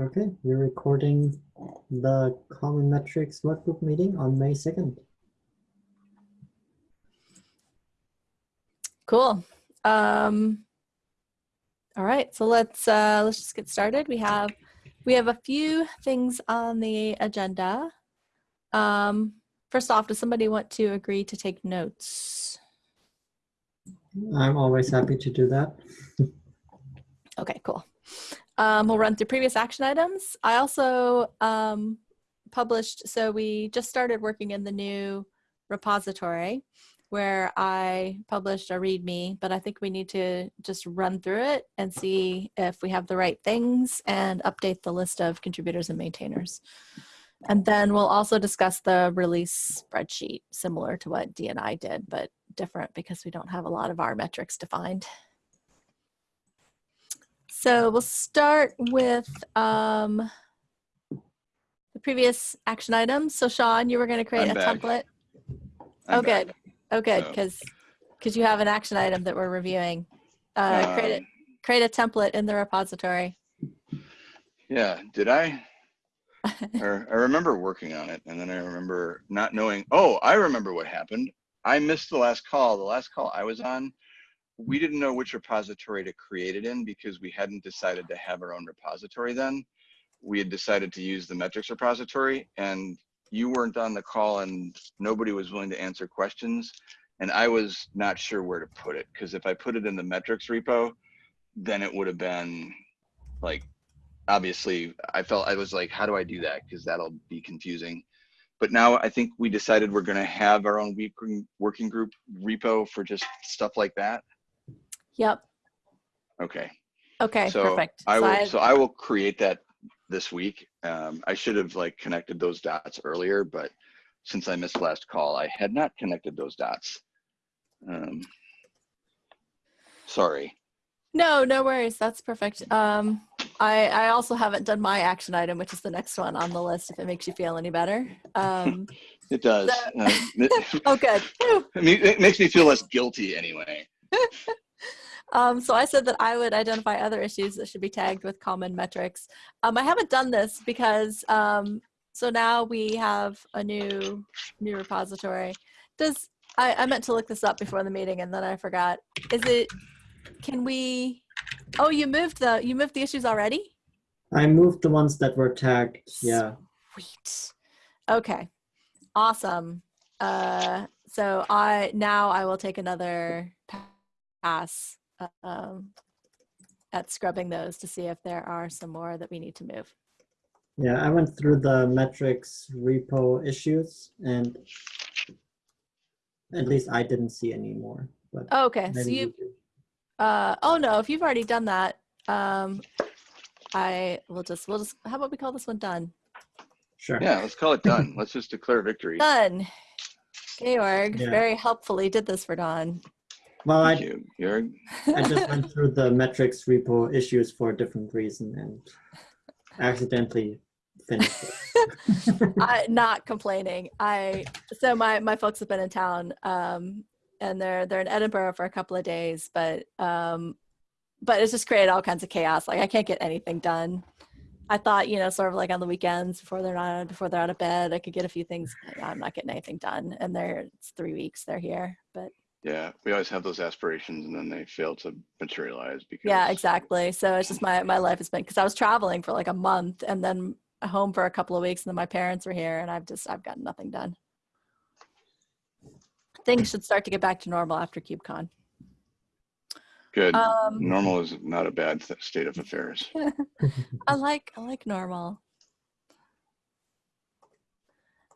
Okay, we're recording the Common Metrics Workgroup meeting on May 2nd. Cool. Um, all right, so let's uh, let's just get started. We have we have a few things on the agenda. Um, first off, does somebody want to agree to take notes? I'm always happy to do that. Okay, cool. Um, we'll run through previous action items. I also um, published, so we just started working in the new repository where I published a README, but I think we need to just run through it and see if we have the right things and update the list of contributors and maintainers. And then we'll also discuss the release spreadsheet, similar to what DNI did, but different because we don't have a lot of our metrics defined. So we'll start with um, the previous action item. So Sean, you were going to create I'm a back. template. I'm oh, good. Oh, good, So- because because you have an action item that we're reviewing. Uh, create Um, a, create a template in the repository. Yeah, did I? or I remember working on it and then I remember not knowing, oh, I remember what happened. I missed the last call. The last call I was on, we didn't know which repository to create it in because we hadn't decided to have our own repository then. We had decided to use the metrics repository and you weren't on the call and nobody was willing to answer questions. And I was not sure where to put it because if I put it in the metrics repo, then it would have been like obviously I felt I was like, how do I do that? Because that'll be confusing. But now I think we decided we're going to have our own working working group repo for just stuff like that. Yep. Okay. Okay, so perfect. I So will. I- So I will create that this week. Um, I should have like connected those dots earlier, but since I missed last call, I had not connected those dots. Um, sorry. No, no worries. That's perfect. Um, I, I also haven't done my action item, which is the next one on the list, if it makes you feel any better. Um, It does. So- Uh, oh, good. I mean, it makes me feel less guilty anyway. Um, so I said that I would identify other issues that should be tagged with common metrics. Um, I haven't done this because um, so now we have a new new repository. Does I, I meant to look this up before the meeting and then I forgot. Is it? Can we? Oh, you moved the you moved the issues already. I moved the ones that were tagged. Yeah. Sweet. Okay. Awesome. Uh, so I now I will take another pass um, at scrubbing those to see if there are some more that we need to move. Yeah, I went through the metrics repo issues and at least I didn't see any more. But Oh, okay. So you. Uh, oh no! If you've already done that, um, I will just we'll just how about we call this one done? Sure. Yeah, let's call it done. let's just declare victory. Done. Georg Yeah. very helpfully did this for Dawn. Well, Thank I, you, Georg. I just went through the metrics repo issues for a different reason and accidentally finished it. I not complaining. I so my my folks have been in town, um, and they're they're in Edinburgh for a couple of days, but um, but it's just created all kinds of chaos. Like I can't get anything done. I thought you know sort of like on the weekends before they're not before they're out of bed, I could get a few things. I'm not getting anything done, and they're it's three weeks they're here, but Yeah, we always have those aspirations and then they fail to materialize because yeah, exactly. So it's just my my life has been because I was traveling for like a month and then home for a couple of weeks, and then my parents were here, and I've just I've gotten nothing done. Things should start to get back to normal after KubeCon. Good. Um, Normal is not a bad state of affairs. I like I like normal.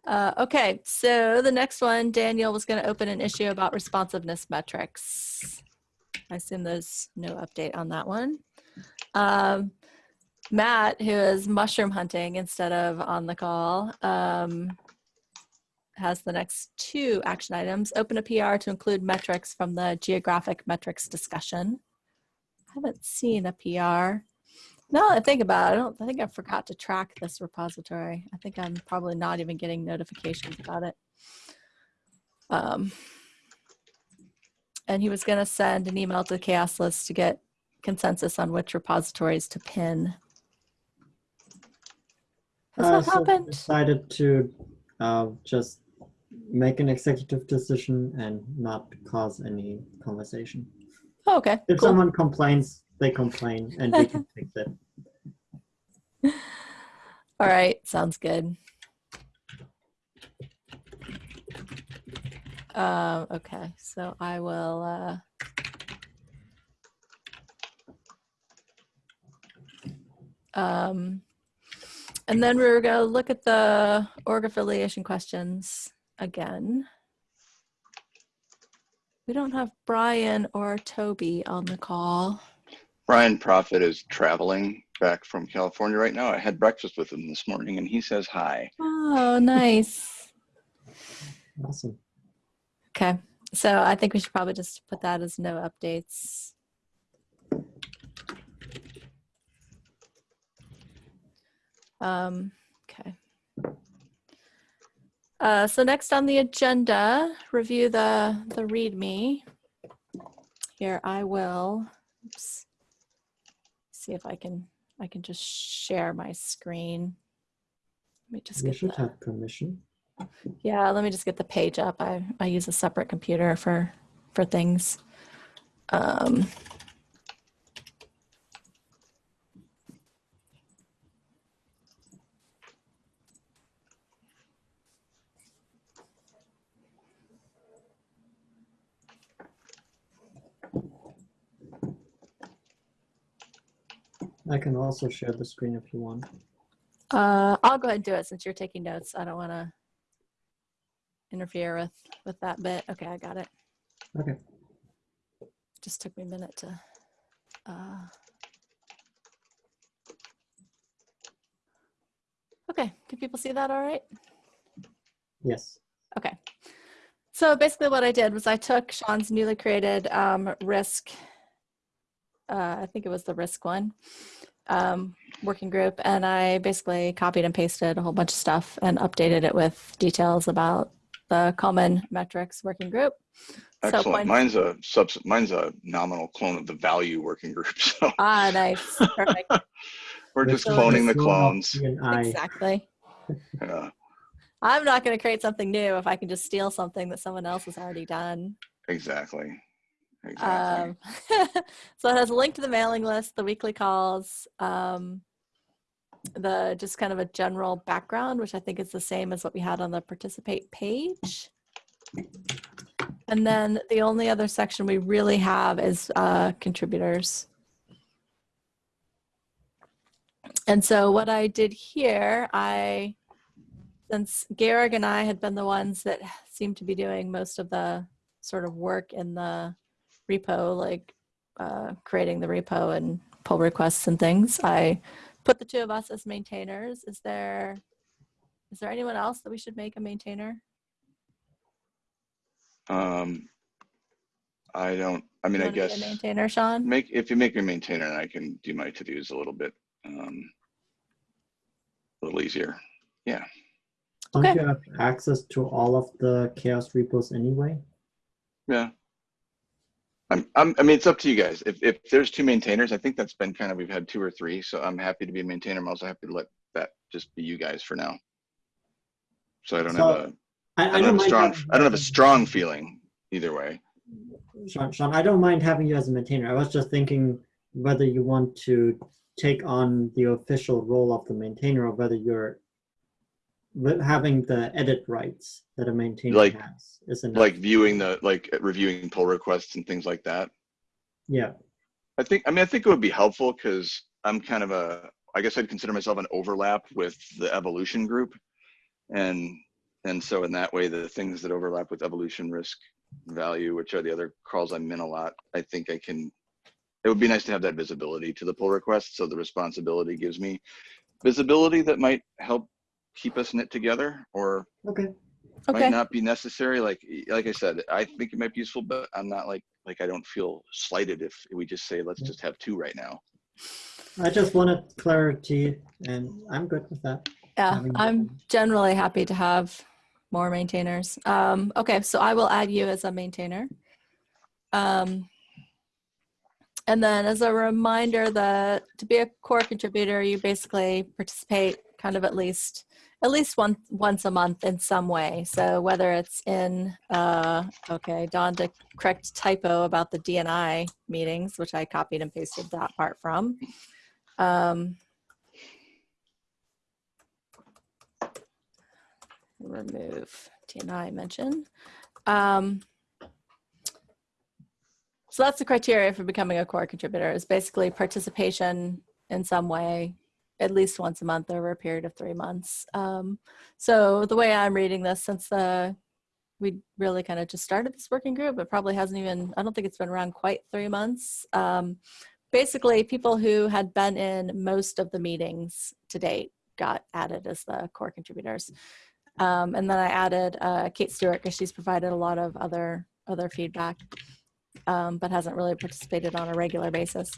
Uh, okay, so the next one, Daniel was going to open an issue about responsiveness metrics. I assume there's no update on that one. Um, Matt, who is mushroom hunting instead of on the call, um, has the next two action items. Open a PR to include metrics from the geographic metrics discussion. I haven't seen a PR. Now that I think about it, I don't I think I forgot to track this repository. I think I'm probably not even getting notifications about it. Um, and he was going to send an email to the CHAOSS list to get consensus on which repositories to pin. Has Uh, that so happened? Decided to uh, just make an executive decision and not cause any conversation. Oh, okay. If cool. someone complains, they complain, and we can fix it. All right, sounds good. Um, okay, so I will. Uh, um, and then we're going to look at the org affiliation questions again. We don't have Brian or Toby on the call. Brian Proffitt is traveling back from California right now. I had breakfast with him this morning and he says hi. Oh, nice. Awesome. Okay, so I think we should probably just put that as no updates. Um, okay. Uh, so next on the agenda, review the, the README. Here I will, oops. See if I can, I can just share my screen. Let me just You get should the- have permission. yeah, let me just get the page up. I, I use a separate computer for for things. Um, I can also share the screen if you want. uh, I'll go ahead and do it since you're taking notes. I don't want to interfere with with that bit. Okay, I got it. Okay. Just took me a minute to. Uh... Okay, can people see that all right? Yes. Okay. So basically what I did was I took Sean's newly created um, risk, uh, I think it was the risk one, um, working group, and I basically copied and pasted a whole bunch of stuff and updated it with details about the common metrics working group. So Excellent. point- Mine's a subs. Mine's a nominal clone of the value working group. So Ah, nice. Perfect. we're just So cloning the clones. P and I. exactly. Yeah, I'm not going to create something new if I can just steal something that someone else has already done. exactly. Um, so it has a link to the mailing list, the weekly calls, um, the just kind of a general background, which I think is the same as what we had on the participate page. And then the only other section we really have is uh, contributors. And so what I did here, I, since Garrick and I had been the ones that seemed to be doing most of the sort of work in the repo, like uh, creating the repo and pull requests and things. I put the two of us as maintainers. Is there is there anyone else that we should make a maintainer? Um, I don't. I mean, You I wanna a guess maintainer, Sean. make if you make me a maintainer, I can do my to dos a little bit, um, a little easier. Yeah. Don't you have access to all of the CHAOSS repos anyway? Yeah. I'm, I'm, I mean, it's up to you guys. If, if there's two maintainers, I think that's been kind of, we've had two or three, so I'm happy to be a maintainer. I'm also happy to let that just be you guys for now. So I don't So, have a, I, I don't have a strong, having I don't have a strong feeling either way. Sean, Sean, I don't mind having you as a maintainer. I was just thinking whether you want to take on the official role of the maintainer or whether you're having the edit rights that a maintainer Like- has. Isn't Like viewing the, like reviewing pull requests and things like that. Yeah. I think, I mean, I think it would be helpful because I'm kind of a, I guess I'd consider myself an overlap with the evolution group. And, and so in that way, the things that overlap with evolution risk value, which are the other calls I'm in a lot, I think I can, it would be nice to have that visibility to the pull request. So the responsibility gives me visibility that might help keep us knit together or Okay. Okay. might not be necessary. Like like I said, I think it might be useful, but I'm not like like I don't feel slighted if we just say let's just have two right now. I just wanted clarity and I'm good with that. Yeah, I'm generally happy to have more maintainers. Um, okay, so I will add you as a maintainer. Um, and then as a reminder that to be a core contributor, you basically participate kind of at least at least one once a month in some way. So whether it's in uh, okay, Dawn to correct typo about the DNI meetings, which I copied and pasted that part from. Um, remove DNI mention. Um, so that's the criteria for becoming a core contributor is basically participation in some way, at least once a month over a period of three months. Um, so the way I'm reading this, since the we really kind of just started this working group, it probably hasn't even, I don't think it's been around quite three months. Um, basically, people who had been in most of the meetings to date got added as the core contributors. Um, and then I added uh, Kate Stewart because she's provided a lot of other other feedback, um, but hasn't really participated on a regular basis.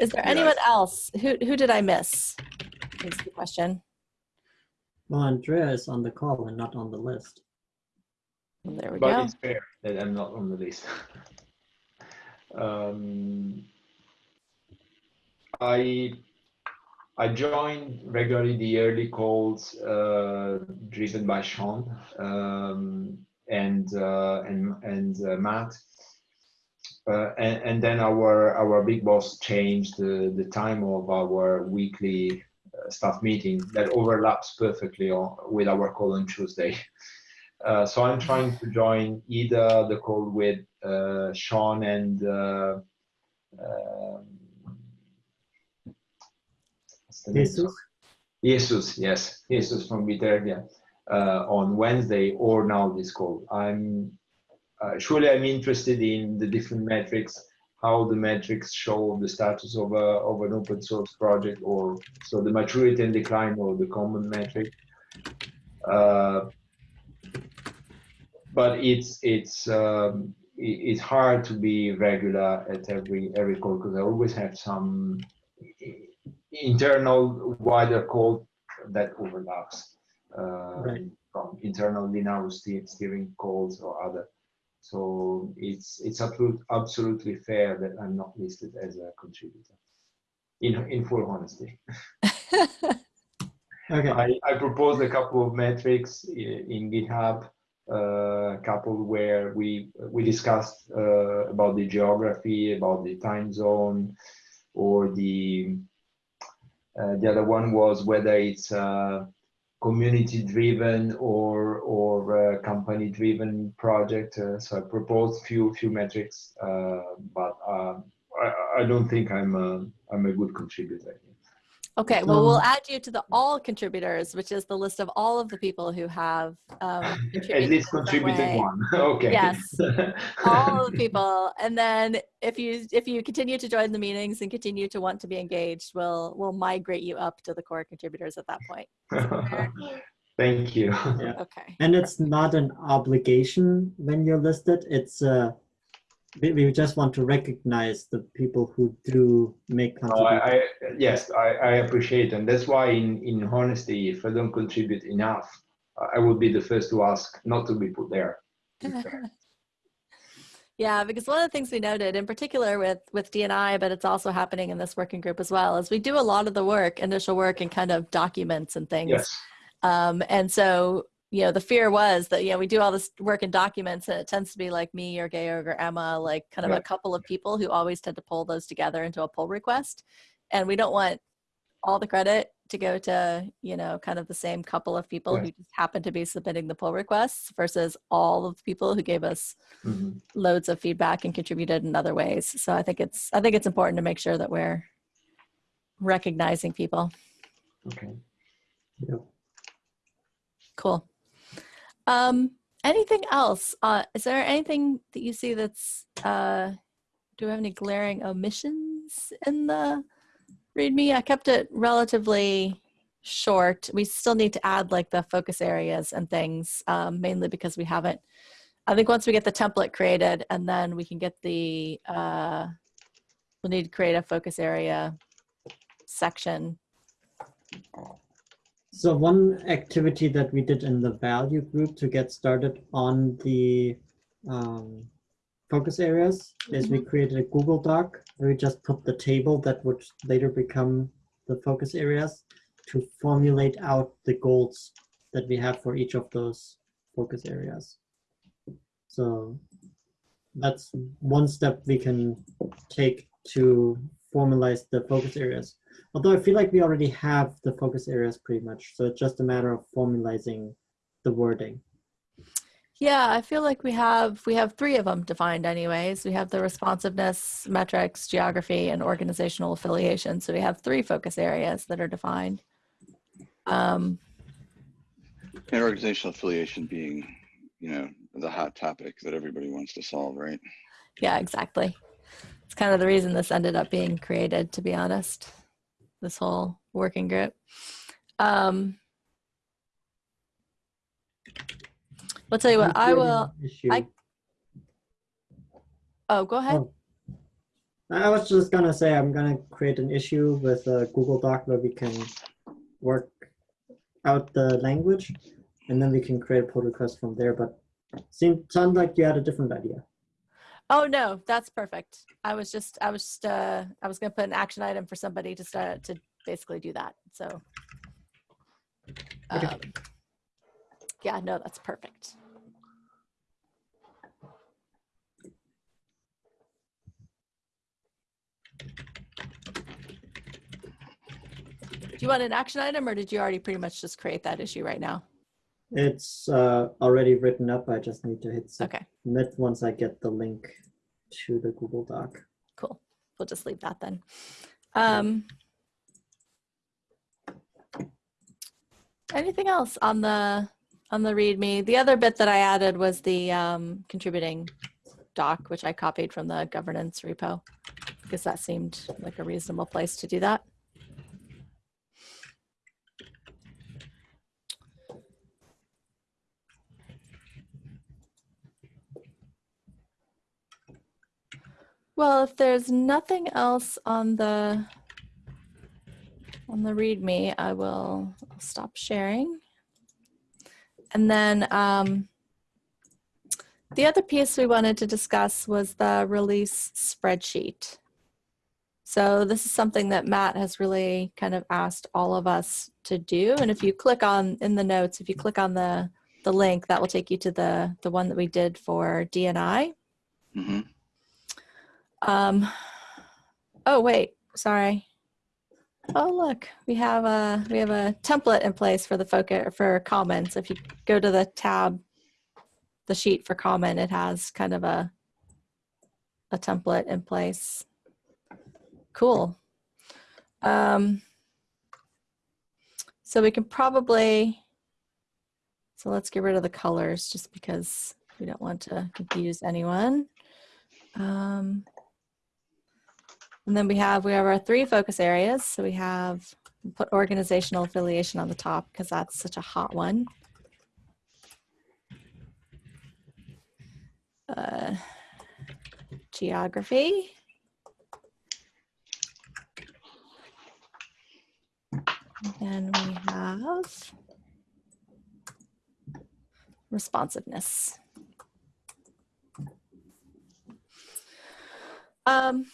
Is there Yeah. anyone else? Who who did I miss? Is the question. Well, Andrea is on the call and not on the list. Well, there we But go. it's fair that I'm not on the list. um, I I joined regularly the early calls uh, driven by Sean um, and uh, and and uh, Matt. Uh, and, and then our our big boss changed the, the time of our weekly staff meeting that overlaps perfectly on, with our call on Tuesday. Uh, so I'm trying to join either the call with uh, Sean and uh, um, what's the name? Jesus? Jesus, yes, Jesus from Bitergia uh, on Wednesday or now this call. I'm uh, surely I'm interested in the different metrics, how the metrics show the status of a of an open source project, or so the maturity and decline or the common metric. Uh, but it's it's um, it- it's hard to be regular at every every call because I always have some internal wider call that overlaps uh, Right. from internal ste- steering calls or other. So it's it's absolute, absolutely fair that I'm not listed as a contributor. In in full honesty, Okay. I, I proposed a couple of metrics i- in GitHub, uh, a couple where we we discussed uh, about the geography, about the time zone, or the uh, the other one was whether it's uh, community driven or or uh, company driven project. Uh, so I proposed few few metrics, uh, but um, I, I don't think I'm a, I'm a good contributor. Okay, well, we'll Um, add you to the all contributors, which is the list of all of the people who have um, At least in contributed one. okay. Yes. all of the people and then if you if you continue to join the meetings and continue to want to be engaged we'll we'll migrate you up to the core contributors at that point Thank you. okay And it's not an obligation when you're listed. It's uh, we, we just want to recognize the people who do make No, contributions. I, I yes, I, I appreciate, and that's why, in in honesty, if I don't contribute enough, I would be the first to ask not to be put there. yeah because one of the things we noted in particular with with dni but it's also happening in this working group as well is we do a lot of the work initial work and kind of documents and things Yes. Um, and so, you know, the fear was that, you know, we do all this work in documents and it tends to be like me or Georg or Emma, like kind of a couple of people who always tend to pull those together into a pull request. And we don't want all the credit to go to, you know, kind of the same couple of people who just happen to be submitting the pull requests versus all of the people who gave us Mhm. loads of feedback and contributed in other ways. So I think it's, I think it's important to make sure that we're recognizing people. Okay. Yep. Cool. Um, anything else? Uh, is there anything that you see that's, uh, do we have any glaring omissions in the README? I kept it relatively short. We still need to add like the focus areas and things, um, mainly because we haven't, I think once we get the template created and then we can get the, uh, we'll need to create a focus area section. So one activity that we did in the value group to get started on the um, focus areas is we created a Google Doc where we just put the table that would later become the focus areas. to formulate out the goals that we have for each of those focus areas. So that's one step we can take to formalize the focus areas. Although I feel like we already have the focus areas pretty much, so it's just a matter of formalizing the wording. Yeah, I feel like we have we have three of them defined anyways. We have the responsiveness, metrics, geography, and organizational affiliation. So we have three focus areas that are defined. Um, And organizational affiliation being, you know, the hot topic that everybody wants to solve, right? yeah, exactly. It's kind of the reason this ended up being created, to be honest. This whole working group. Um, I'll tell you what. I will. I- Oh, go ahead. Oh. I was just gonna say I'm gonna create an issue with a Google Doc where we can work out the language, and then we can create a pull request from there. But seemed sounded like you had a different idea. Oh no, that's perfect. I was just, I was just, uh, I was gonna put an action item for somebody to start to basically do that. So, um, yeah, no, that's perfect. Do you want an action item, or did you already pretty much just create that issue right now? It's uh, already written up. I just need to hit Okay, submit once I get the link to the Google Doc. cool. We'll just leave that then. Um, anything else on the on the README? The other bit that I added was the um, contributing doc, which I copied from the governance repo because that seemed like a reasonable place to do that. Well, if there's nothing else on the on the README, I will I'll stop sharing. And then um, the other piece we wanted to discuss was the release spreadsheet. So this is something that Matt has really kind of asked all of us to do. And if you click on in the notes, if you click on the the link, that will take you to the the one that we did for DNI. hmm Um, oh wait, sorry. Oh look, we have a we have a template in place for the focus for comments. If you go to the tab, the sheet for comment, it has kind of a a template in place. Cool. Um, so we can probably so let's get rid of the colors just because we don't want to confuse anyone. Um, and then we have we have our three focus areas. So we have put organizational affiliation on the top because that's such a hot one. Uh, geography. And then we have responsiveness. Um,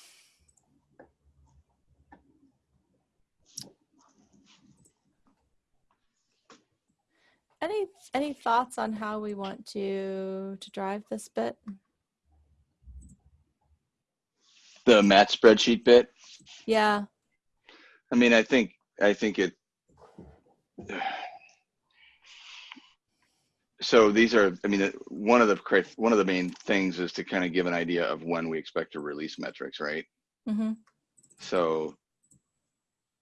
any any thoughts on how we want to to drive this bit? The Matt spreadsheet bit. Yeah. I mean, I think I think it. So these are, I mean, one of the one of the main things is to kind of give an idea of when we expect to release metrics, right? Mm -hmm. So,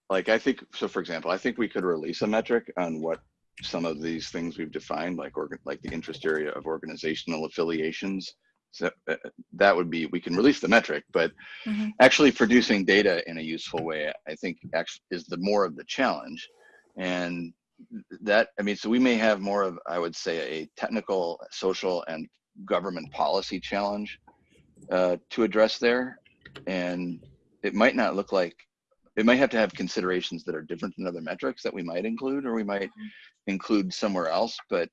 like, I think so. For example, I think we could release a metric on what some of these things we've defined, like organ, like the interest area of organizational affiliations. So uh, that would be we can release the metric, but hmm actually producing data in a useful way, I think actually is the more of the challenge. And that, I mean, so we may have more of, I would say, a technical, social, and government policy challenge uh, to address there. And it might not look like, it might have to have considerations that are different than other metrics that we might include, or we might include somewhere else. But,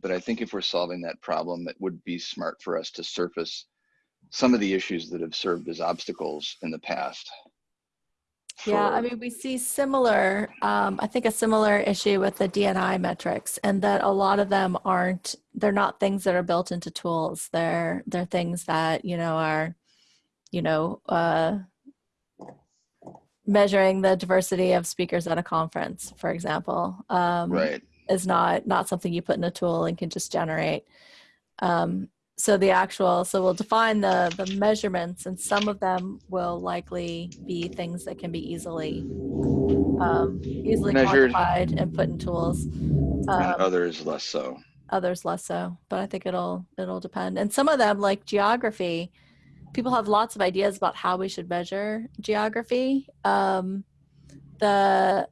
but I think if we're solving that problem, it would be smart for us to surface some of the issues that have served as obstacles in the past. Yeah, I mean, we see similar, um, I think a similar issue with the DNI metrics and that a lot of them aren't, they're not things that are built into tools. They're, they're things that, you know, are, you know, uh, measuring the diversity of speakers at a conference, for example. Um, Right. is not not something you put in a tool and can just generate. Um, so the actual, so we'll define the the measurements, and some of them will likely be things that can be easily um, easily Measured. quantified and put in tools. and Um, others less so. others less so, but I think it'll it'll depend. And some of them, like geography, people have lots of ideas about how we should measure geography. Um, the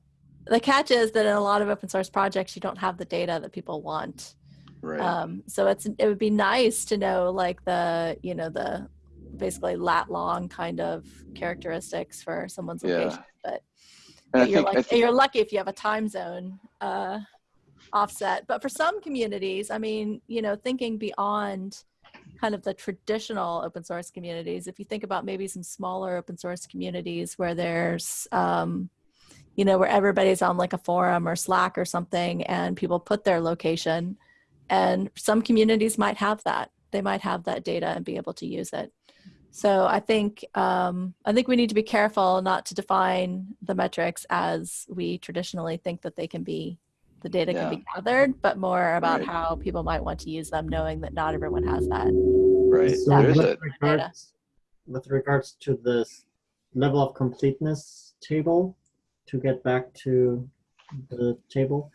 the catch is that in a lot of open source projects, you don't have the data that people want. Right. Um, so it's it would be nice to know like the you know the basically lat long kind of characteristics for someone's Yeah. location, but and you're think, think you're lucky if you have a time zone uh, offset. But for some communities, I mean, you know, thinking beyond kind of the traditional open source communities, if you think about maybe some smaller open source communities where there's um, you know, where everybody's on like a forum or Slack or something and people put their location. And some communities might have that. They might have that data and be able to use it. So I think um, I think we need to be careful not to define the metrics as we traditionally think that they can be the data can be gathered, but more about Right. how people might want to use them, knowing that not everyone has that. right. So There's with a regards, with regards to this level of completeness table, to get back to the table,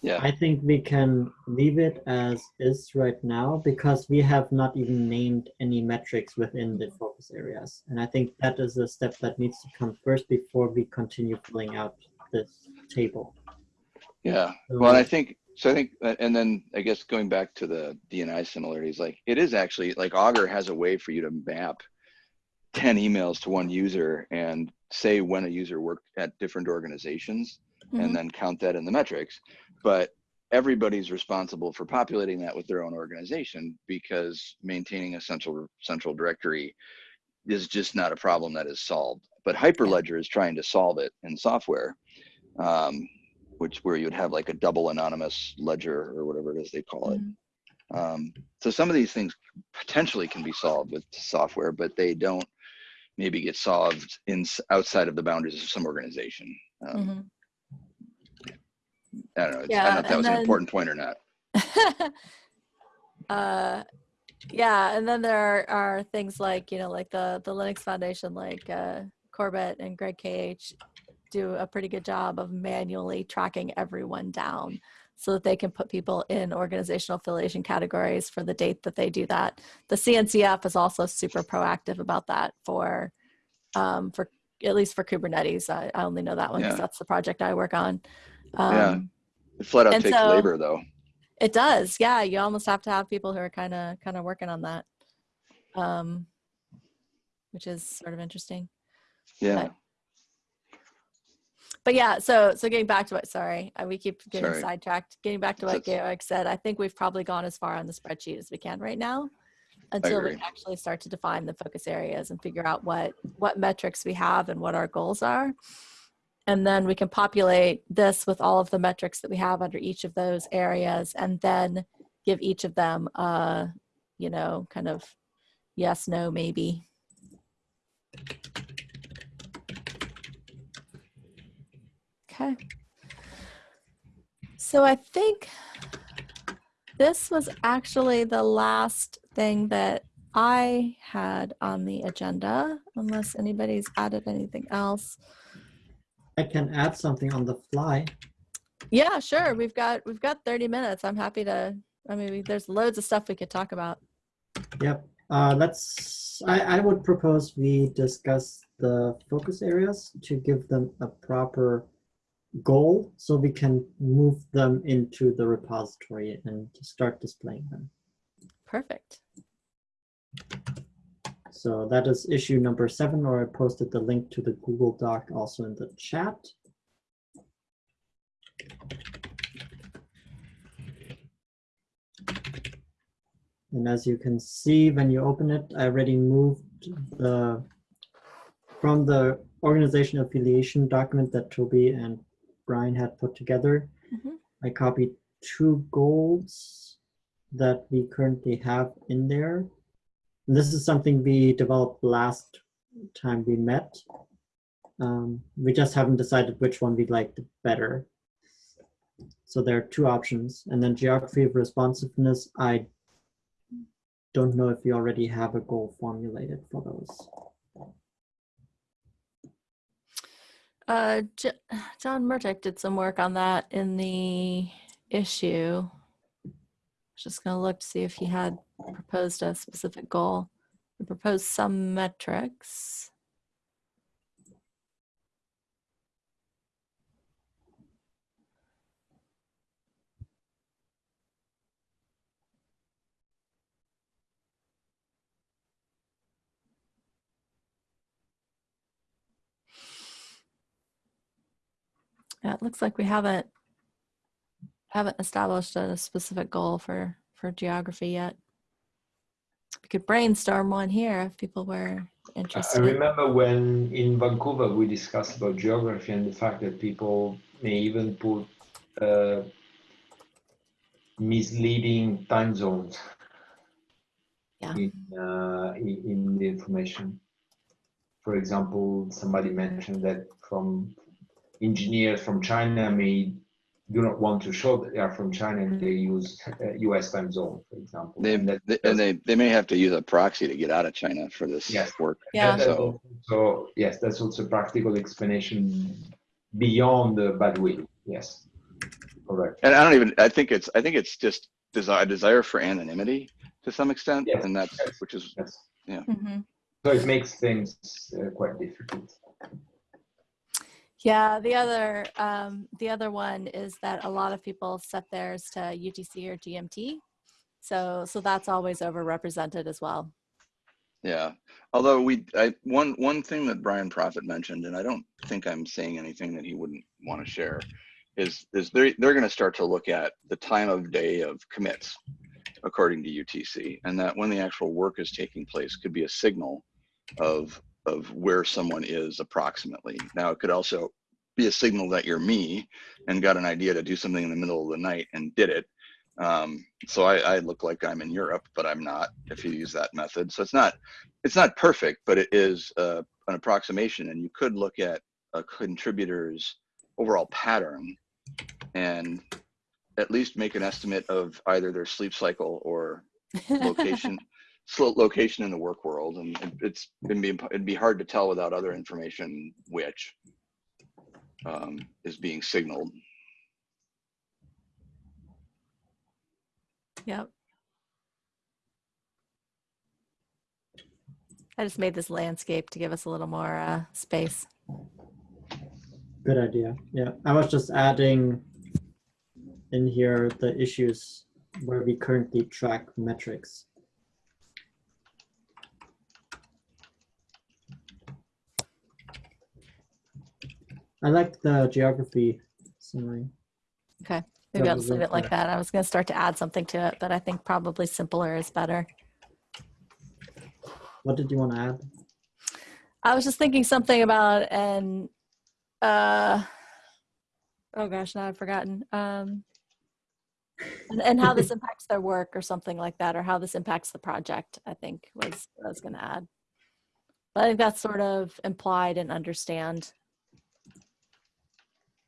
yeah. I think we can leave it as is right now because we have not even named any metrics within the focus areas. And I think that is a step that needs to come first before we continue filling out this table. Yeah. Well, I think so. I think, uh, and then I guess going back to the DNI similarities, like it is actually like Augur has a way for you to map ten emails to one user and say when a user worked at different organizations, Mhm. and then count that in the metrics. But everybody's responsible for populating that with their own organization because maintaining a central central directory is just not a problem that is solved. But Hyperledger is trying to solve it in software, um, which where you'd have like a double anonymous ledger or whatever it is they call it. Mhm. Um, so some of these things potentially can be solved with software, but they don't maybe get solved in outside of the boundaries of some organization. Um, Mhm. I don't know. It's, I Yeah, don't know if that was then- an important point or not. uh, yeah, and then there are, are things like you know, like the the Linux Foundation, like uh, Corbet and Greg KH, do a pretty good job of manually tracking everyone down, so that they can put people in organizational affiliation categories for the date that they do that. The CNCF is also super proactive about that for um, for at least for Kubernetes. I, I only know that one because Yeah. that's the project I work on. Um, Yeah. It flat out takes so- labor though. it does. Yeah, you almost have to have people who are kind of kind of working on that. Um which is sort of interesting. Yeah. but- But yeah, so so getting back to what sorry, uh, we keep getting Sorry. sidetracked. Getting back to what Georg said, I think we've probably gone as far on the spreadsheet as we can right now until we actually start to define the focus areas and figure out what what metrics we have and what our goals are. And then we can populate this with all of the metrics that we have under each of those areas and then give each of them a, you know, kind of yes, no, maybe. Okay. So I think this was actually the last thing that I had on the agenda, unless anybody's added anything else. I can add something on the fly. Yeah, sure. We've got we've got 30 minutes. I'm happy to I mean, we, there's loads of stuff we could talk about. Yep. Uh, let's. I, I would propose we discuss the focus areas to give them a proper goal, so we can move them into the repository and start displaying them. Perfect. So that is issue number seven, or I posted the link to the Google Doc also in the chat. And as you can see, when you open it, I already moved the from the organization affiliation document that Toby and Brian had put together, Mhm. I copied two goals that we currently have in there. And this is something we developed last time we met. Um, we just haven't decided which one we liked better. So there are two options. And then geography of responsiveness, I don't know if you already have a goal formulated for those. Uh, J- John Murtick did some work on that in the issue. Just gonna look to see if he had proposed a specific goal. He proposed some metrics. Yeah, it looks like we haven't haven't established a specific goal for for geography yet. We could brainstorm one here if people were interested. I remember when in Vancouver we discussed about geography and the fact that people may even put uh, misleading time zones Yeah. in, uh, in in the information. For example, somebody mentioned that from engineers from China may do not want to show that they are from China and they use uh, U.S. time zone, for example. They, And they- and they, they may have to use a proxy to get out of China for this Yes. work. Yeah. And that's So- yes, that's also a practical explanation beyond the bad will. Yes, correct. And I don't even, I think it's, I think it's just desire, desire for anonymity to some extent. Yes, And that's, yes. which is, Yes. Mhm. So it makes things uh, quite difficult. Yeah, the other um, the other one is that a lot of people set theirs to UTC or GMT, so so that's always overrepresented as well. yeah. Although we, I, one, one thing that Brian Proffitt mentioned, and I don't think I'm saying anything that he wouldn't want to share, is, is they're, they're going to start to look at the time of day of commits according to UTC, and that when the actual work is taking place could be a signal of, of where someone is approximately. Now, it could also be a signal that you're me and got an idea to do something in the middle of the night and did it. Um, so I, I look like I'm in Europe, but I'm not if you use that method. So it's not, it's not perfect, but it is uh, an approximation. And you could look at a contributor's overall pattern and at least make an estimate of either their sleep cycle or location location in the work world and it- it's it'd be it'd be hard to tell without other information which um, is being signaled Yep. I just made this landscape to give us a little more uh, space. Good idea. Yeah, I was just adding in here the issues where we currently track metrics. I like the geography summary. Okay, maybe That I'll just leave it, like that. I was going to start to add something to it, but I think probably simpler is better. What did you want to add? I was just thinking something about and uh oh gosh, now I've forgotten. Um and, and how this impacts their work or something like that, or how this impacts the project, I think was what I was gonna add. But I think that's sort of implied and understand.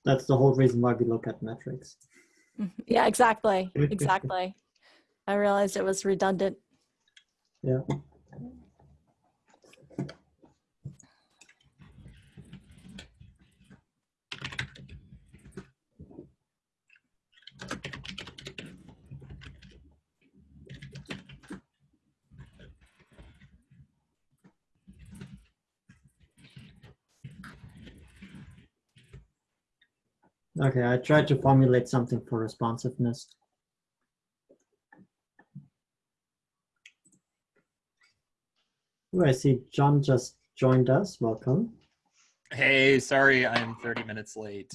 That's the whole reason why we look at metrics. Yeah, exactly. Exactly. I realized it was redundant. Yeah. Okay, I tried to formulate something for responsiveness. Oh, I see John just joined us. Welcome. Hey, sorry, I'm 30 minutes late.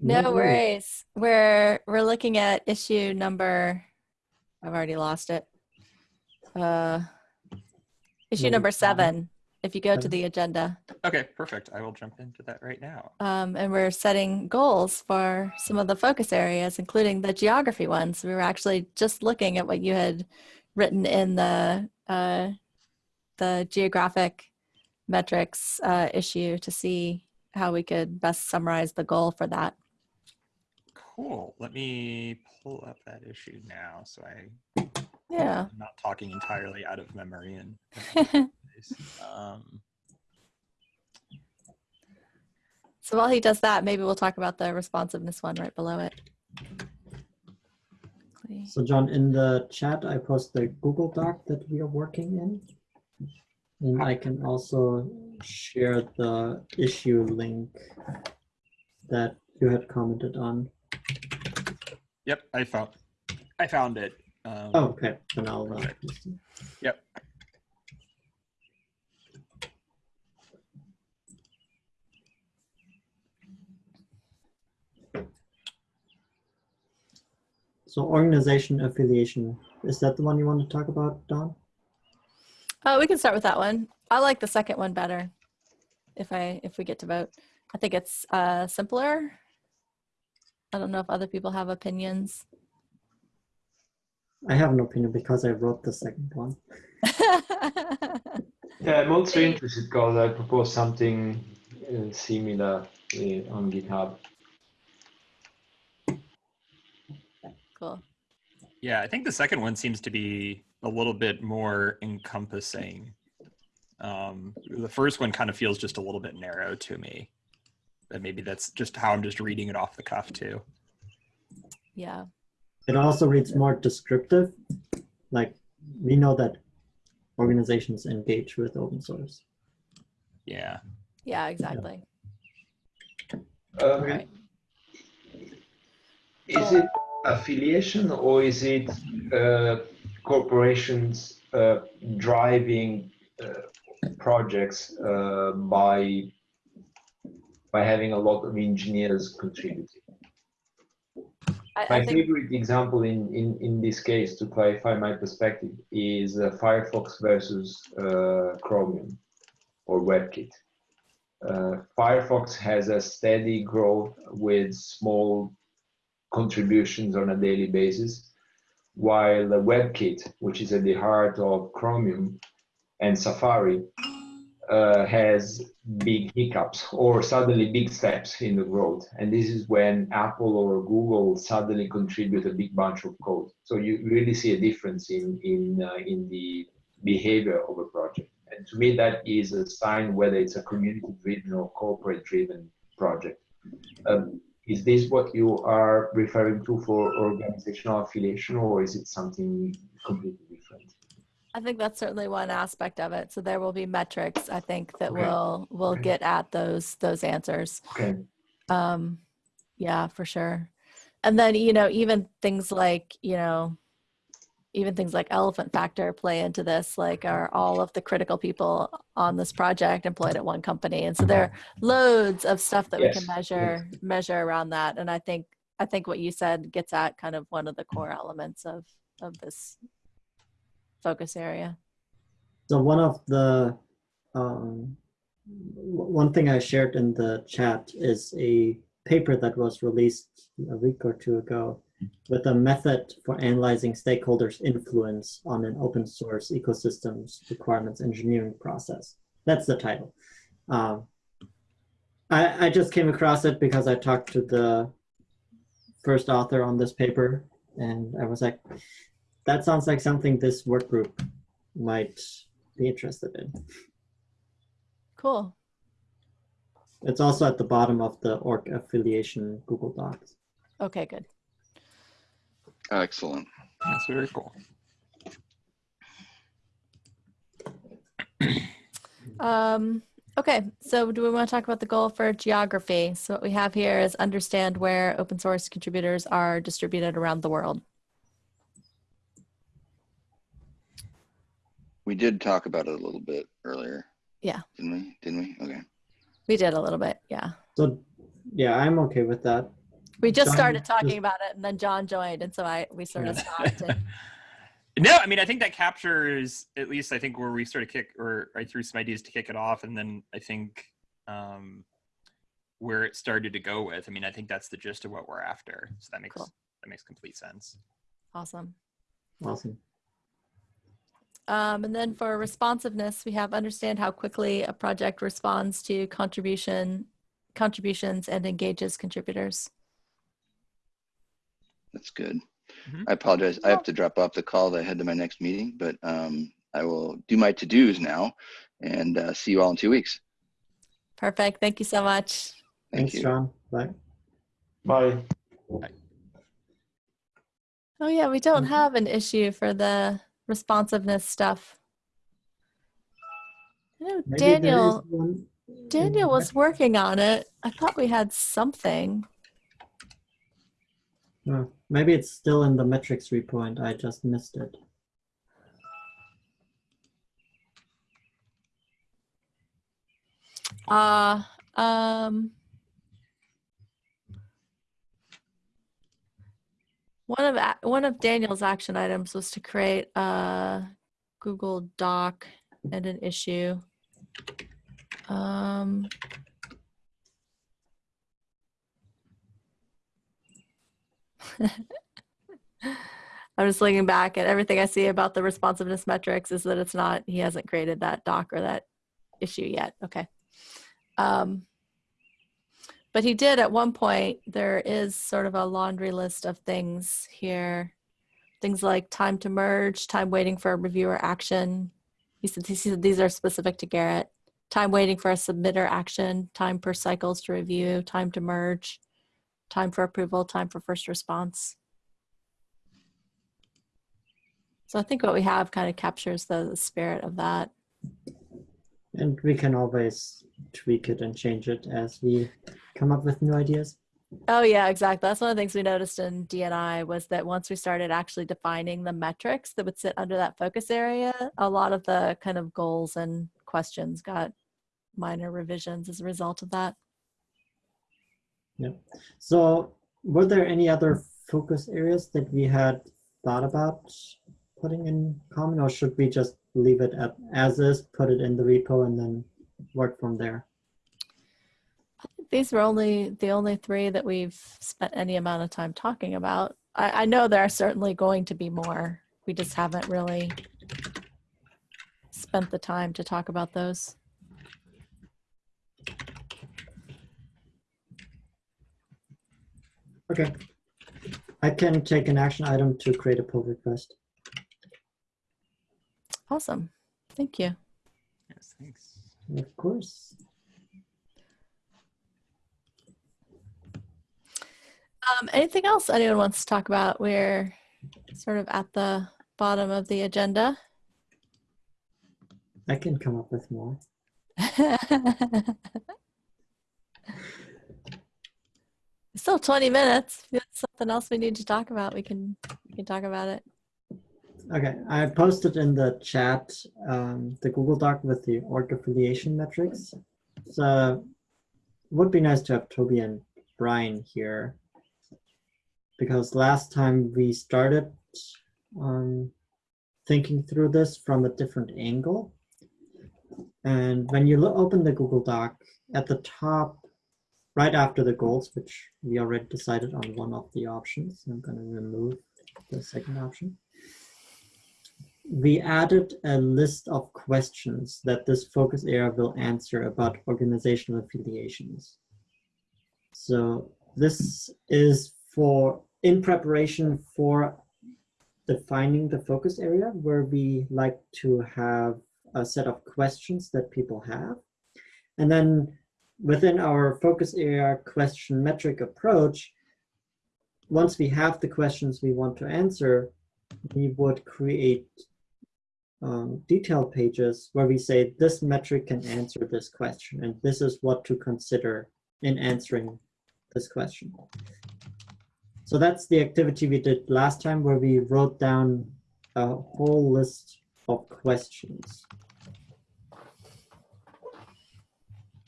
No worries. We're we're looking at issue number I've already lost it. Uh issue Number number seven. seven. If you go to the agenda. Okay, perfect. I will jump into that right now. Um, and we're setting goals for some of the focus areas, including the geography ones. We were actually just looking at what you had written in the uh, the geographic metrics uh, issue to see how we could best summarize the goal for that. Cool. Let me pull up that issue now so I Yeah. I'm not talking entirely out of memory and um, So while he does that, maybe we'll talk about the responsiveness one right below it. So John, in the chat, I post the Google Doc that we are working in. And I can also share the issue link that you had commented on. yep, I found I found it. Um, Oh, okay, then I'll. uh, Perfect. Yep. So organization affiliation, is that the one you want to talk about, Dawn? Oh, we can start with that one. I like the second one better. If I if we get to vote, I think it's uh, simpler. I don't know if other people have opinions. I have an opinion because I wrote the second one. Yeah, I'm also interested because I proposed something uh, similar uh, on GitHub. cool. Yeah, I think the second one seems to be a little bit more encompassing. Um, the first one kind of feels just a little bit narrow to me. But maybe that's just how I'm just reading it off the cuff too. Yeah. It also reads more descriptive. Like we know that organizations engage with open source. Yeah. Yeah. Exactly. Um, Right. Is it affiliation or is it uh, corporations uh, driving uh, projects uh, by by having a lot of engineers contributing? I, My I think favorite example in, in, in this case, to clarify my perspective, is uh, Firefox versus uh, Chromium or WebKit. Uh, Firefox has a steady growth with small contributions on a daily basis, while the WebKit, which is at the heart of Chromium and Safari, uh, has big hiccups or suddenly big steps in the growth. And this is when Apple or Google suddenly contribute a big bunch of code. So you really see a difference in in uh, in the behavior of a project. And to me, that is a sign whether it's a community-driven or corporate-driven project. Um, is this what you are referring to for organizational affiliation, or is it something completely? I think that's certainly one aspect of it. So there will be metrics. I think that Okay. will will Okay. get at those those answers. Okay. Um, yeah, for sure. And then, you know, even things like, you know, even things like elephant factor play into this, like are all of the critical people on this project employed at one company. And so there are loads of stuff that we Yes, can measure, measure around that. And I think, I think what you said gets at kind of one of the core elements of, of this focus area. So one of the um, one thing I shared in the chat is a paper that was released a week or two ago with a method for analyzing stakeholders' influence on an open source ecosystems requirements engineering process. That's the title. Um, I, I just came across it because I talked to the first author on this paper, and I was like, that sounds like something this work group might be interested in. Cool. It's also at the bottom of the org affiliation Google Docs. Okay, good. Excellent. That's very cool. Um, okay, so do we want to talk about the goal for geography? So what we have here is understand where open source contributors are distributed around the world. We did talk about it a little bit earlier. Yeah. Didn't we? Didn't we? Okay. We did a little bit, yeah. So, yeah, I'm okay with that. We just John, started just- talking about it and then John joined and so I, we sort of stopped. and- No, I mean I think that captures at least I think where we sort of kick or I threw some ideas to kick it off, and then I think um, where it started to go with. I mean I think that's the gist of what we're after. So that makes Cool. that makes complete sense. Awesome. Awesome. Um, and then for responsiveness, we have understand how quickly a project responds to contribution contributions and engages contributors. That's good. Mhm. I apologize. I have to drop off the call that I had to my next meeting, but um, I will do my to-dos now and uh, see you all in two weeks. Perfect. Thank you so much. Thank Thanks, you. John. Bye. Bye. Oh yeah, we don't have an issue for the responsiveness stuff. I know Maybe Daniel one Daniel was working on it. I thought we had something. Oh, maybe it's still in the metrics repo and I just missed it. Uh um one of one of Daniel's action items was to create a Google Doc and an issue. Um I'm just looking back at everything I see about the responsiveness metrics is that it's not, he hasn't created that doc or that issue yet. Okay. Um, but he did at one point, there is sort of a laundry list of things here. Things like time to merge, time waiting for a reviewer action. He said, he said these are specific to Gerrit. Time waiting for a submitter action, time per cycles to review, time to merge, time for approval, time for first response. So I think what we have kind of captures the, the spirit of that. And we can always tweak it and change it as we come up with new ideas. Oh yeah, exactly. That's one of the things we noticed in D&I was that once we started actually defining the metrics that would sit under that focus area, a lot of the kind of goals and questions got minor revisions as a result of that. Yeah. So were there any other focus areas that we had thought about putting in common or should we just leave it at as is, put it in the repo and then work from there? These were only the only three that we've spent any amount of time talking about. I, I know there are certainly going to be more. We just haven't really spent the time to talk about those. Okay. I can take an action item to create a pull request. Awesome. Thank you. Yes, thanks. Of course. Um, anything else anyone wants to talk about? We're sort of at the bottom of the agenda. I can come up with more. Still 20 minutes. If there's something else we need to talk about, we can we can talk about it. Okay, I posted in the chat um, the Google Doc with the org affiliation metrics. So it would be nice to have Toby and Brian here because last time we started um, thinking through this from a different angle. And when you lo- open the Google Doc, at the top, right after the goals, which we already decided on one of the options, I'm going to remove the second option we added a list of questions that this focus area will answer about organizational affiliations. So this is for in preparation for defining the focus area where we like to have a set of questions that people have. And then within our focus area question metric approach, once we have the questions we want to answer, we would create um, detailed pages where we say this metric can answer this question and this is what to consider in answering this question. So that's the activity we did last time where we wrote down a whole list of questions.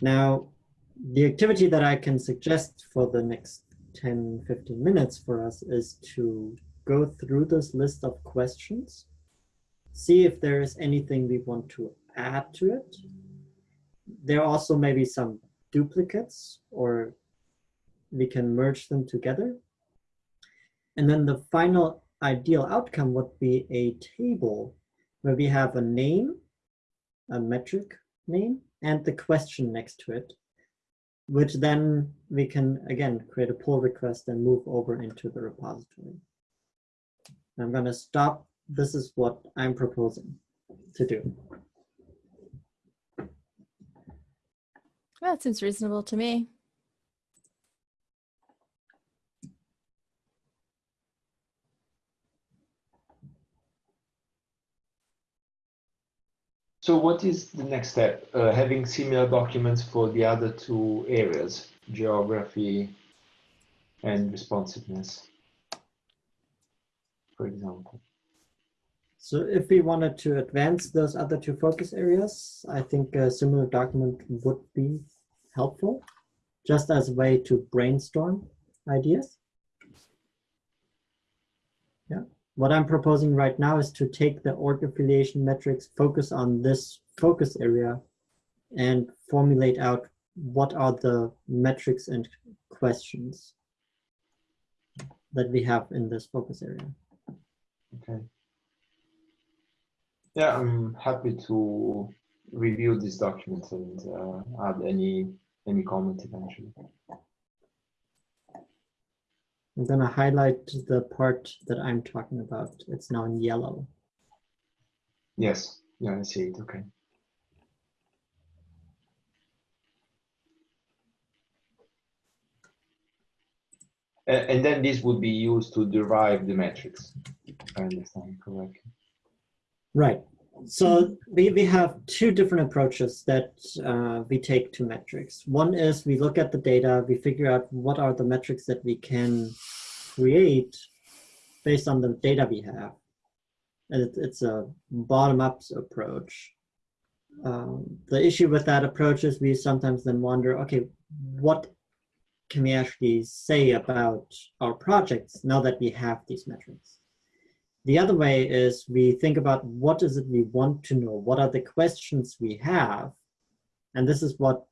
Now, the activity that I can suggest for the next 10, 15 minutes for us is to go through this list of questions see if there is anything we want to add to it. There are also maybe some duplicates or we can merge them together. And then the final ideal outcome would be a table where we have a name, a metric name, and the question next to it, which then we can, again, create a pull request and move over into the repository. I'm going to stop. This is what I'm proposing to do. That seems reasonable to me. So what is the next step? Uh, having similar documents for the other two areas, geography and responsiveness, for example. So if we wanted to advance those other two focus areas, I think a similar document would be helpful, just as a way to brainstorm ideas. Yeah. What I'm proposing right now is to take the org affiliation metrics, focus on this focus area, and formulate out what are the metrics and questions that we have in this focus area. Okay. Yeah, I'm happy to review this document and uh, add any any comment eventually. I'm going to highlight the part that I'm talking about. It's now in yellow. Yes, yeah, I see it. Okay. And then this would be used to derive the metrics, if I understand correctly. Right. So we, we have two different approaches that uh, we take to metrics. One is we look at the data, we figure out what are the metrics that we can create based on the data we have. And it, it's a bottom-up approach. Um, the issue with that approach is we sometimes then wonder, okay, what can we actually say about our projects now that we have these metrics? The other way is we think about what is it we want to know? What are the questions we have? And this is what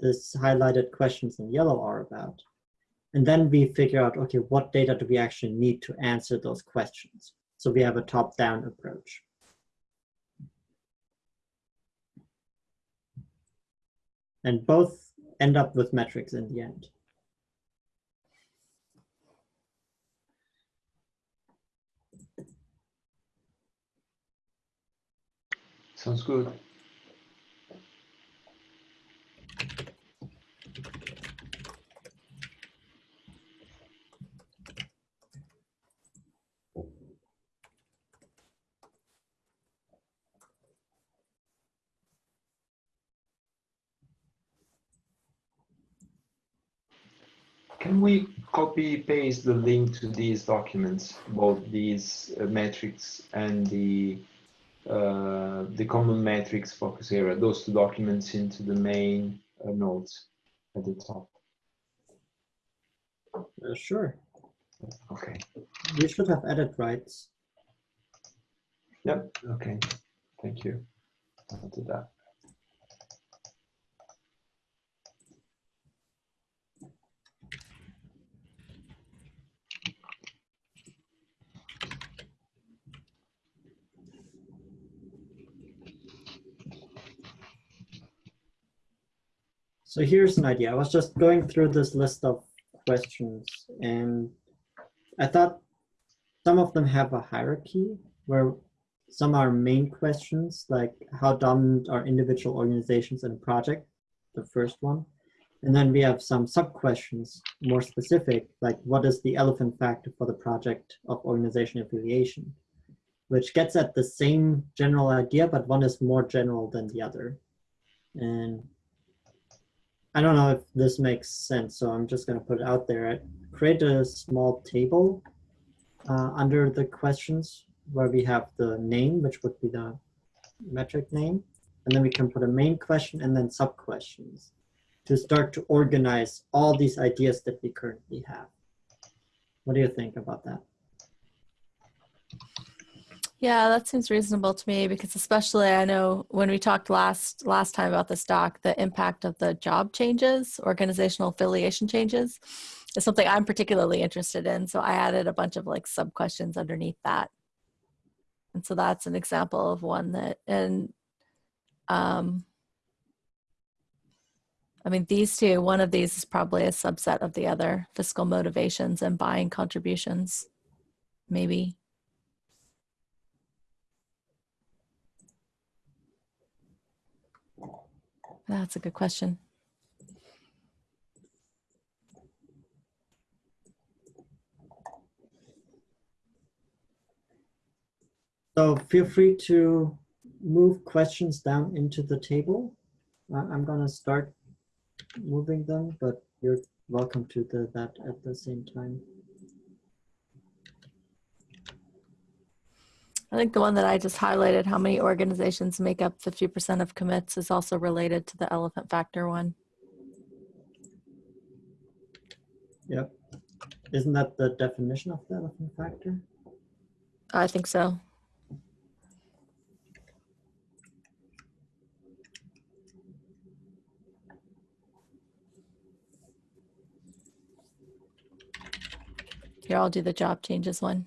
this highlighted questions in yellow are about. And then we figure out, okay, what data do we actually need to answer those questions? So we have a top-down approach. And both end up with metrics in the end. Sounds good. Can we copy paste the link to these documents, both these uh, metrics and the uh, the common metrics focus area, those two documents into the main uh, notes at the top. Uh, sure. Okay. You should have edit rights. Yep. Okay. Thank you. I'll do that. So here's an idea. I was just going through this list of questions and I thought some of them have a hierarchy where some are main questions like how dominant are individual organizations and project, the first one. And then we have some sub questions more specific, like what is the elephant factor for the project of organization affiliation, which gets at the same general idea, but one is more general than the other. And I don't know if this makes sense, so I'm just going to put it out there. Create a small table uh, under the questions where we have the name, which would be the metric name, and then we can put a main question and then sub questions to start to organize all these ideas that we currently have. What do you think about that? Yeah, that seems reasonable to me because especially I know when we talked last last time about this doc, the impact of the job changes, organizational affiliation changes, is something I'm particularly interested in. So I added a bunch of like sub questions underneath that. And so that's an example of one that and um I mean these two, one of these is probably a subset of the other, fiscal motivations and buying contributions. Maybe. That's a good question. So feel free to move questions down into the table. I'm gonna start moving them, but you're welcome to do that at the same time. I think the one that I just highlighted, how many organizations make up 50% of commits, is also related to the elephant factor one. Yep. Isn't that the definition of the elephant factor? I think so. Here, I'll do the job changes one.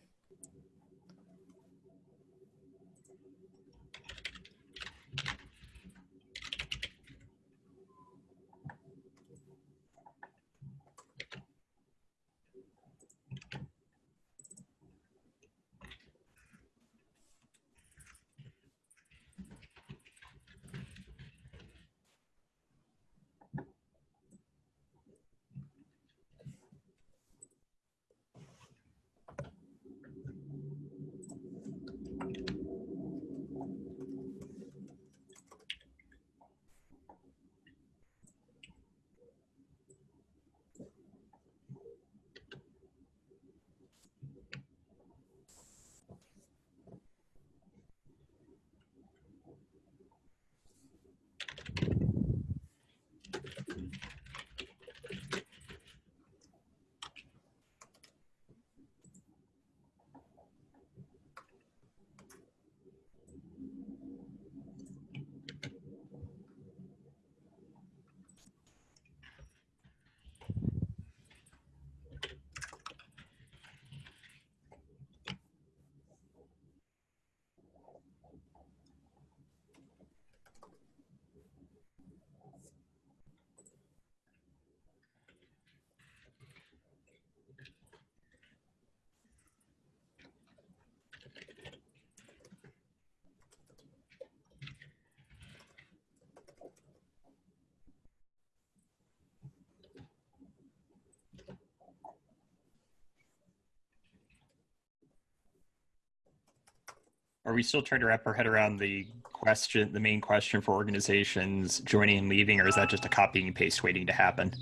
Are we still trying to wrap our head around the question, the main question for organizations joining and leaving, or is that just a copy and paste waiting to happen?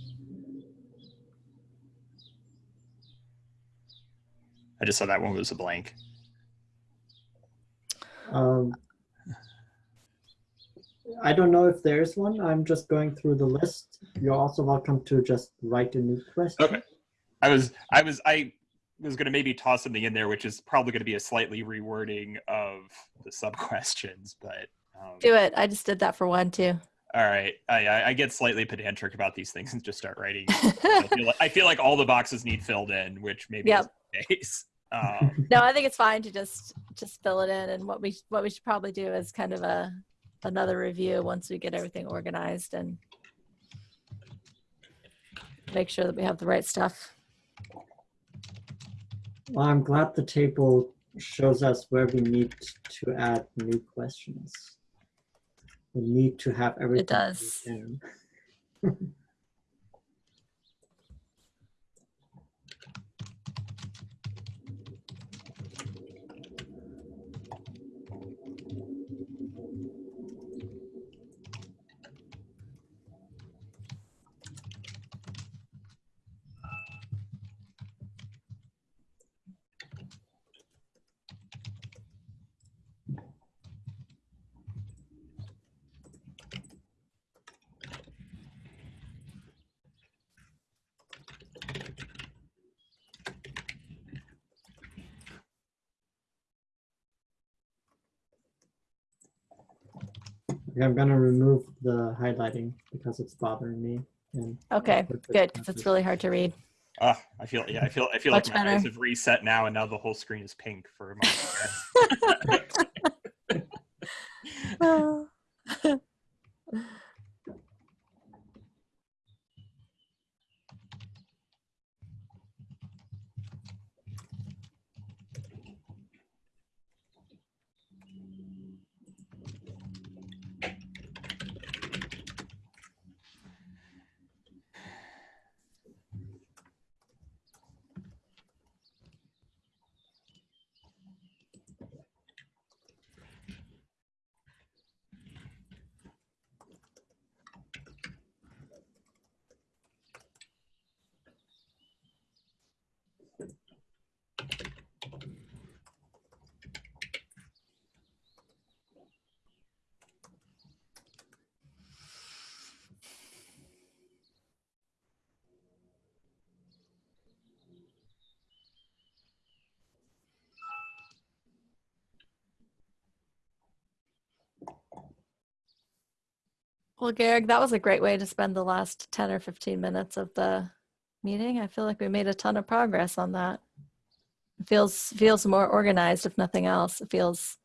I just saw that one was a blank. Um, I don't know if there's one. I'm just going through the list. You're also welcome to just write a new question. Okay. I was, I was, I was going to maybe toss something in there, which is probably going to be a slightly rewording of the sub questions, but. Um, Do it. I just did that for one too. all right, I, I, I get slightly pedantic about these things and just start writing. I, feel like, I feel like all the boxes need filled in, which maybe Yep. is the case. Um, no, I think it's fine to just just fill it in. And what we what we should probably do is kind of a another review once we get everything organized and make sure that we have the right stuff. Well, I'm glad the table shows us where we need to add new questions. We need to have everything. It does. I'm gonna remove the highlighting because it's bothering me. And Okay, good, because it's really hard to read. Ah, I feel yeah, I feel I feel Much like my eyes have reset now, and now the whole screen is pink for a moment. Oh. Well, Garrick, that was a great way to spend the last 10 or 15 minutes of the meeting. I feel like we made a ton of progress on that. It feels feels more organized, if nothing else. It feels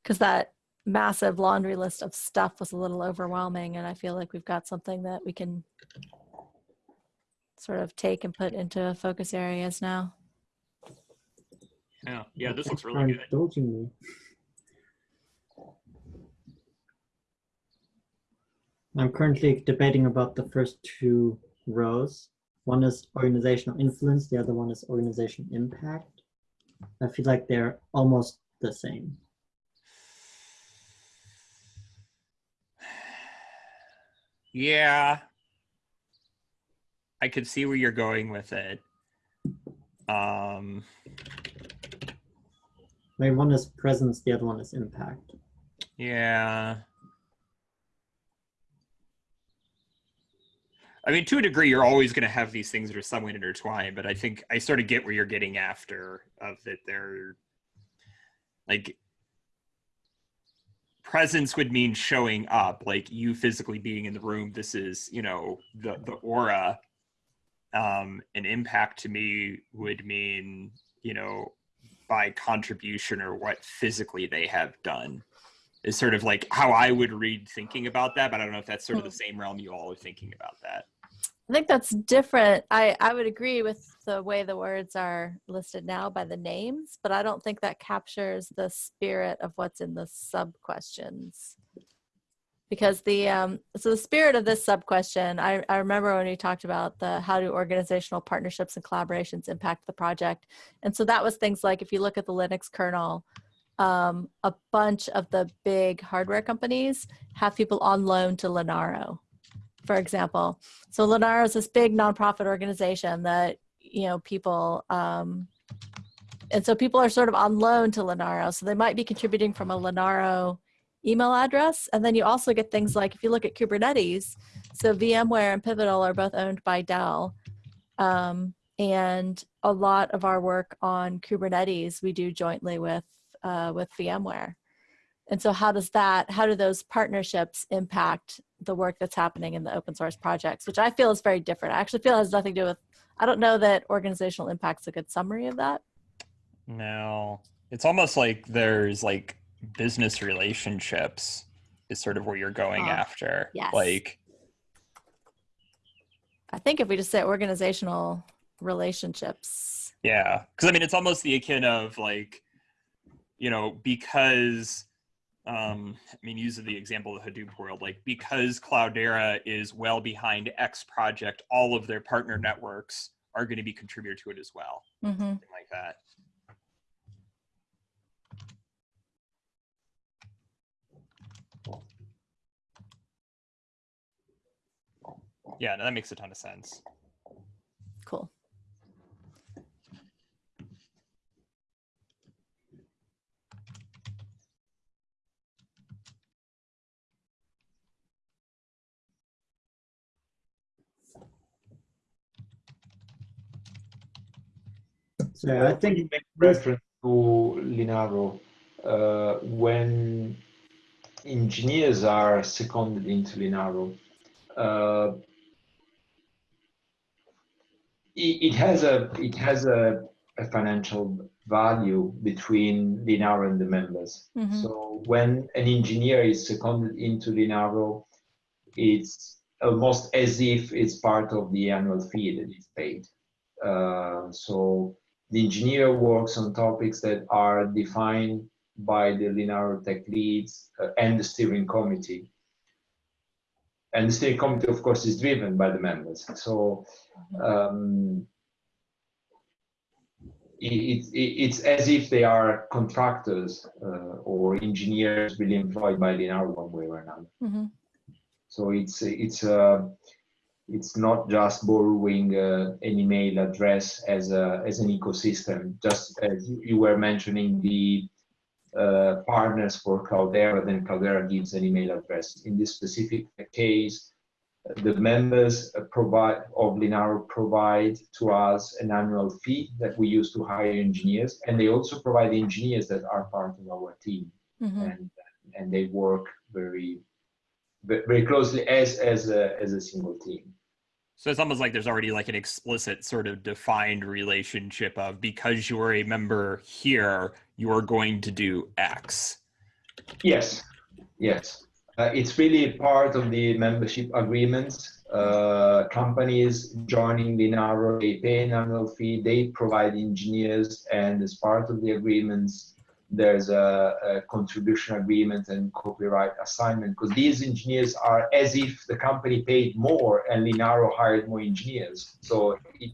because that massive laundry list of stuff was a little overwhelming, and I feel like we've got something that we can sort of take and put into focus areas now. yeah, yeah, this looks really good. Indulging me. I'm currently debating about the first two rows. One is organizational influence, the other one is organization impact. I feel like they're almost the same. Yeah. I could see where you're going with it. Um, I mean, one is presence, the other one is impact. yeah. I mean, to a degree, you're always going to have these things that are somewhat intertwined, but I think I sort of get where you're getting after of that they're like presence would mean showing up, like you physically being in the room. This is, you know, the the aura. Um, an impact to me would mean, you know, by contribution or what physically they have done is sort of like how I would read thinking about that, but I don't know if that's sort of the same realm you all are thinking about that. I think that's different. I, I would agree with the way the words are listed now by the names, but I don't think that captures the spirit of what's in the sub questions. Because the um, so the spirit of this sub question, I, I remember when we talked about the how do organizational partnerships and collaborations impact the project, and so that was things like if you look at the Linux kernel, um, a bunch of the big hardware companies have people on loan to Linaro, for example. So Linaro is this big nonprofit organization that you know people, um, and so people are sort of on loan to Linaro. So they might be contributing from a Linaro email address, and then you also get things like if you look at Kubernetes. So VMware and Pivotal are both owned by Dell, um, and a lot of our work on Kubernetes we do jointly with uh, with VMware. And so how does that, how do those partnerships impact the work that's happening in the open source projects, which I feel is very different. I actually feel it has nothing to do with, I don't know that organizational impact's a good summary of that. No, it's almost like there's like business relationships is sort of where you're going Ah, after. yes. Like, I think if we just say organizational relationships, yeah. Cause I mean, it's almost the akin of like, you know, because, um, I mean, use the example of the Hadoop world, like because Cloudera is well behind X project, all of their partner networks are going to be contributor to it as well. mm -hmm. Something like that. Yeah, no, that makes a ton of sense. cool. So Uh, I think you make reference to Linaro, uh, when engineers are seconded into Linaro, uh, it, it has a it has a, a financial value between Linaro and the members. Mhm. So when an engineer is seconded into Linaro, it's almost as if it's part of the annual fee that is paid. Uh, so the engineer works on topics that are defined by the Linaro Tech leads uh, and the steering committee. And the steering committee, of course, is driven by the members. So um, it, it, it's as if they are contractors uh, or engineers really employed by Linaro one way or another. Mhm. So it's it's uh, it's not just borrowing uh, an email address as a as an ecosystem. Just as you, you were mentioning the uh, partners for Cloudera, then Cloudera gives an email address. In this specific case, the members provide of Linaro provide to us an annual fee that we use to hire engineers, and they also provide engineers that are part of our team Mhm. and and they work very ve- very closely as as a as a single team. So it's almost like there's already like an explicit sort of defined relationship of because you're a member here, you're going to do X. Yes, yes, uh, it's really part of the membership agreements. Uh, companies joining Linaro, they pay an annual fee. They provide engineers, and as part of the agreements, there's a, a contribution agreement and copyright assignment because these engineers are as if the company paid more and Linaro hired more engineers. So it,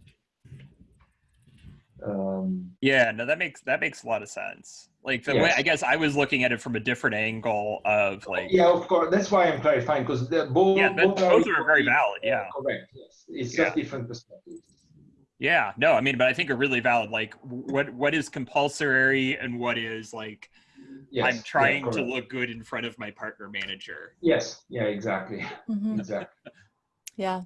um, Yeah, no, that makes that makes a lot of sense. Like the way I guess I was looking at it from a different angle of like yeah, of course. That's why I'm clarifying because both yeah, but both are very valid. Yeah. correct. Yes, it's Yeah. just different perspectives. Yeah, no, I mean, but I think are really valid. Like, what what is compulsory and what is like Yes, I'm yeah, trying to look good in front of my partner manager. Yes, yeah, exactly, Mhm. exactly. Yeah,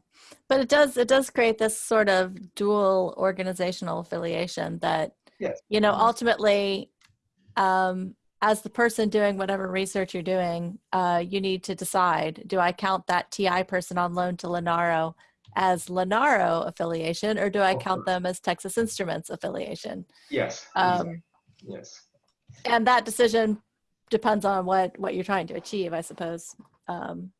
but it does it does create this sort of dual organizational affiliation that Yes. you know ultimately, um, as the person doing whatever research you're doing, uh, you need to decide: do I count that TI person on loan to Linaro as Linaro affiliation, or do I count them as Texas Instruments affiliation? Yes, Um, exactly. yes, and that decision depends on what what you're trying to achieve, I suppose. Um,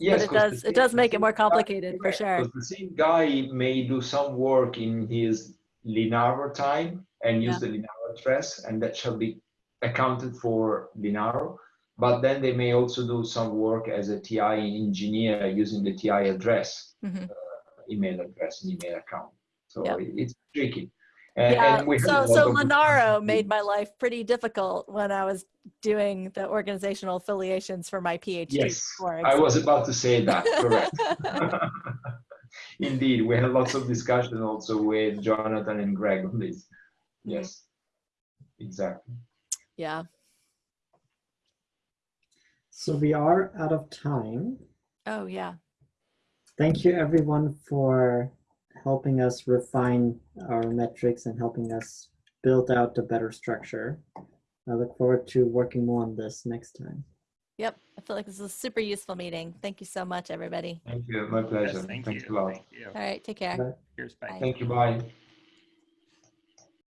yes. it 'cause the does- it does make it more guy- complicated, for sure. the same guy may do some work in his Linaro time and use the Linaro address, and that shall be accounted for Linaro. But then they may also do some work as a TI engineer using the TI address. mhm. Email address and email account. So Yep. it's tricky. And, Yeah, and we so have so lot Linaro made my life pretty difficult when I was doing the organizational affiliations for my PhD. Yes, I was about to say that. Correct. Indeed, we had lots of discussion also with Jonathan and Greg on this. Mm-hmm. Yes, exactly. yeah. So we are out of time. Oh yeah. Thank you everyone for helping us refine our metrics and helping us build out a better structure. I look forward to working more on this next time. Yep. I feel like this is a super useful meeting. Thank you so much, everybody. Thank you. My pleasure. Yes, thank Thanks you. a lot. Thank you. All right. Take care. Bye. Cheers. Bye. Bye. Thank you. Bye.